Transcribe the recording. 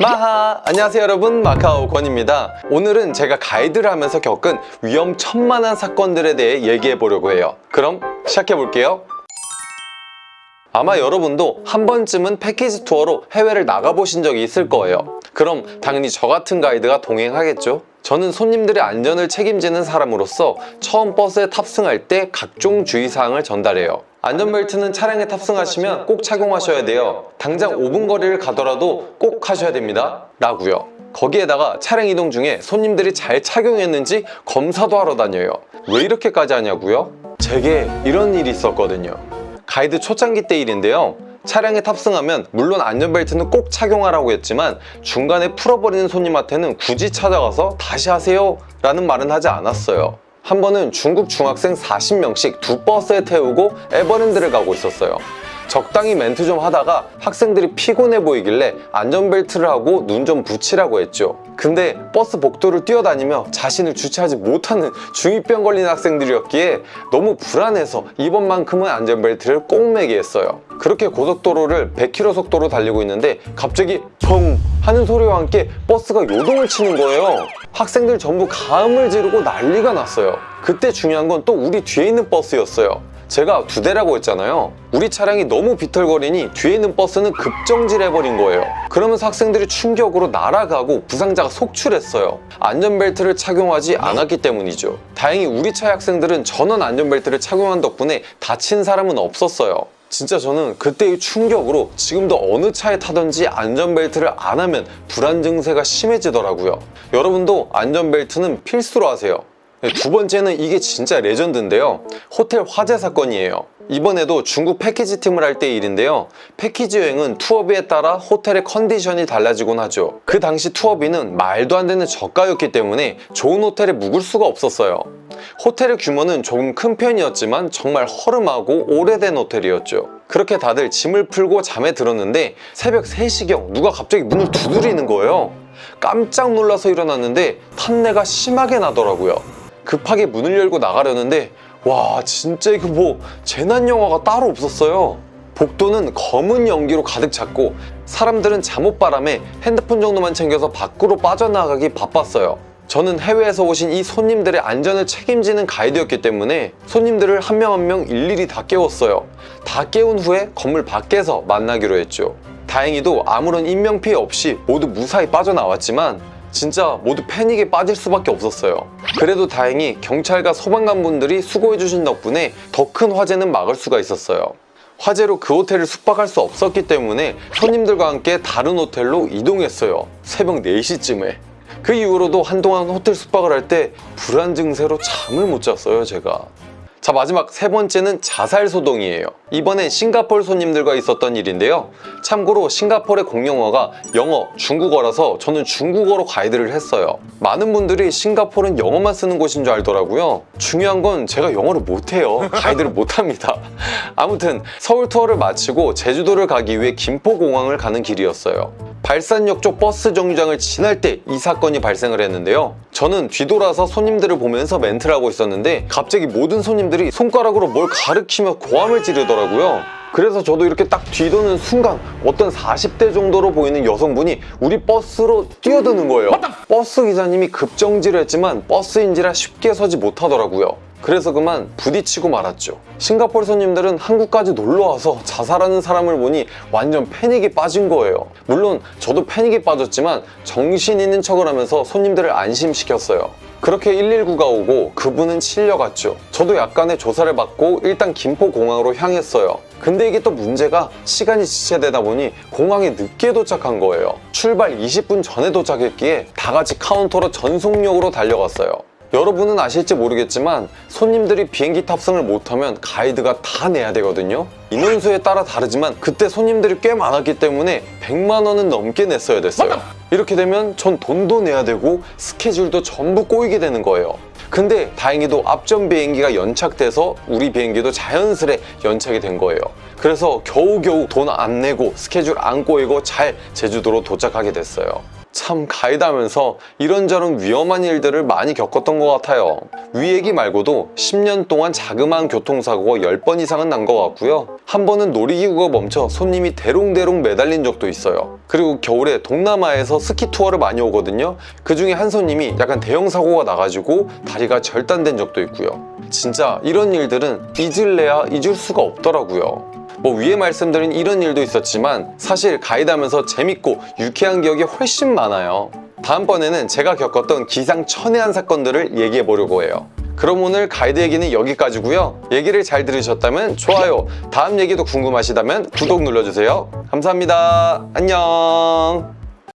마하! 안녕하세요 여러분. 마카오 권입니다. 오늘은 제가 가이드를 하면서 겪은 위험천만한 사건들에 대해 얘기해 보려고 해요. 그럼 시작해 볼게요. 아마 여러분도 한 번쯤은 패키지 투어로 해외를 나가보신 적이 있을 거예요. 그럼 당연히 저 같은 가이드가 동행하겠죠? 저는 손님들의 안전을 책임지는 사람으로서 처음 버스에 탑승할 때 각종 주의사항을 전달해요 안전벨트는 차량에 탑승하시면 꼭 착용하셔야 돼요. 당장 5분 거리를 가더라도 꼭 하셔야 됩니다. 라고요. 거기에다가 차량 이동 중에 손님들이 잘 착용했는지 검사도 하러 다녀요. 왜 이렇게까지 하냐고요? 제게 이런 일이 있었거든요. 가이드 초창기 때 일인데요. 차량에 탑승하면 물론 안전벨트는 꼭 착용하라고 했지만 중간에 풀어버리는 손님한테는 굳이 찾아가서 다시 하세요 라는 말은 하지 않았어요 한 번은 중국 중학생 40명씩 두 버스에 태우고 에버랜드를 가고 있었어요. 적당히 멘트 좀 하다가 학생들이 피곤해 보이길래 안전벨트를 하고 눈 좀 붙이라고 했죠. 근데 버스 복도를 뛰어다니며 자신을 주체하지 못하는 중2병 걸린 학생들이었기에 너무 불안해서 이번만큼은 안전벨트를 꼭 매게 했어요. 그렇게 고속도로를 100km 속도로 달리고 있는데 갑자기 펑 하는 소리와 함께 버스가 요동을 치는 거예요. 학생들 전부 가음을 지르고 난리가 났어요. 그때 중요한 건 또 우리 뒤에 있는 버스였어요. 제가 두 대라고 했잖아요. 우리 차량이 너무 비틀거리니 뒤에 있는 버스는 급정지해버린 거예요. 그러면서 학생들이 충격으로 날아가고 부상자가 속출했어요. 안전벨트를 착용하지 않았기 때문이죠. 다행히 우리 차의 학생들은 전원 안전벨트를 착용한 덕분에 다친 사람은 없었어요 진짜 저는 그때의 충격으로 지금도 어느 차에 타든지 안전벨트를 안 하면 불안 증세가 심해지더라고요. 여러분도 안전벨트는 필수로 하세요. 네, 두 번째는 이게 진짜 레전드인데요. 호텔 화재 사건이에요 이번에도 중국 패키지 팀을 할 때 일인데요. 패키지 여행은 투어비에 따라 호텔의 컨디션이 달라지곤 하죠. 그 당시 투어비는 말도 안 되는 저가였기 때문에 좋은 호텔에 묵을 수가 없었어요. 호텔의 규모는 조금 큰 편이었지만 정말 허름하고 오래된 호텔이었죠. 그렇게 다들 짐을 풀고 잠에 들었는데 새벽 3시경 누가 갑자기 문을 두드리는 거예요. 깜짝 놀라서 일어났는데 탄내가 심하게 나더라고요. 급하게 문을 열고 나가려는데 와 진짜 이거 뭐 재난 영화가 따로 없었어요. 복도는 검은 연기로 가득 찼고 사람들은 잠옷바람에 핸드폰 정도만 챙겨서 밖으로 빠져나가기 바빴어요. 저는 해외에서 오신 이 손님들의 안전을 책임지는 가이드였기 때문에 손님들을 한 명 한명 일일이 다 깨웠어요. 다 깨운 후에 건물 밖에서 만나기로 했죠. 다행히도 아무런 인명피해 없이 모두 무사히 빠져나왔지만 진짜 모두 패닉에 빠질 수밖에 없었어요. 그래도 다행히 경찰과 소방관 분들이 수고해주신 덕분에 더 큰 화재는 막을 수가 있었어요. 화재로 그 호텔을 숙박할 수 없었기 때문에 손님들과 함께 다른 호텔로 이동했어요. 새벽 4시쯤에. 그 이후로도 한동안 호텔 숙박을 할 때 불안 증세로 잠을 못 잤어요 제가 자 마지막 세 번째는 자살 소동이에요. 이번엔 싱가포르 손님들과 있었던 일인데요. 참고로 싱가포르의 공용어가 영어, 중국어라서 저는 중국어로 가이드를 했어요. 많은 분들이 싱가포르는 영어만 쓰는 곳인 줄 알더라고요. 중요한 건 제가 영어를 못해요. 가이드를 못합니다. 아무튼 서울 투어를 마치고 제주도를 가기 위해 김포공항을 가는 길이었어요 발산역 쪽 버스 정류장을 지날 때 이 사건이 발생을 했는데요. 저는 뒤돌아서 손님들을 보면서 멘트를 하고 있었는데 갑자기 모든 손님들이 손가락으로 뭘 가리키며 고함을 지르더라고요. 그래서 저도 이렇게 딱 뒤도는 순간 어떤 40대 정도로 보이는 여성분이 우리 버스로 뛰어드는 거예요. 버스 기사님이 급정지를 했지만 버스인지라 쉽게 서지 못하더라고요 그래서 그만 부딪히고 말았죠. 싱가포르 손님들은 한국까지 놀러와서 자살하는 사람을 보니 완전 패닉에 빠진 거예요. 물론 저도 패닉에 빠졌지만 정신 있는 척을 하면서 손님들을 안심시켰어요. 그렇게 119가 오고 그분은 실려갔죠. 저도 약간의 조사를 받고 일단 김포공항으로 향했어요. 근데 이게 또 문제가 시간이 지체되다 보니 공항에 늦게 도착한 거예요. 출발 20분 전에 도착했기에 다 같이 카운터로 전속력으로 달려갔어요 여러분은 아실지 모르겠지만 손님들이 비행기 탑승을 못하면 가이드가 다 내야 되거든요 인원수에 따라 다르지만 그때 손님들이 꽤 많았기 때문에 100만 원은 넘게 냈어야 됐어요 이렇게 되면 전 돈도 내야 되고 스케줄도 전부 꼬이게 되는 거예요 근데 다행히도 앞전 비행기가 연착돼서 우리 비행기도 자연스레 연착이 된 거예요. 그래서 겨우겨우 돈 안 내고 스케줄 안 꼬이고 잘 제주도로 도착하게 됐어요. 참 가이드 하면서 이런저런 위험한 일들을 많이 겪었던 것 같아요. 위 얘기 말고도 10년 동안 자그마한 교통사고가 10번 이상은 난 것 같고요. 한 번은 놀이기구가 멈춰 손님이 대롱대롱 매달린 적도 있어요. 그리고 겨울에 동남아에서 스키 투어를 많이 오거든요. 그 중에 한 손님이 약간 대형 사고가 나가지고 다리가 절단된 적도 있고요. 진짜 이런 일들은 잊을래야 잊을 수가 없더라고요. 뭐 위에 말씀드린 이런 일도 있었지만 사실 가이드하면서 재밌고 유쾌한 기억이 훨씬 많아요. 다음번에는 제가 겪었던 기상천외한 사건들을 얘기해 보려고 해요. 그럼 오늘 가이드 얘기는 여기까지고요. 얘기를 잘 들으셨다면 좋아요, 다음 얘기도 궁금하시다면 구독 눌러주세요. 감사합니다. 안녕.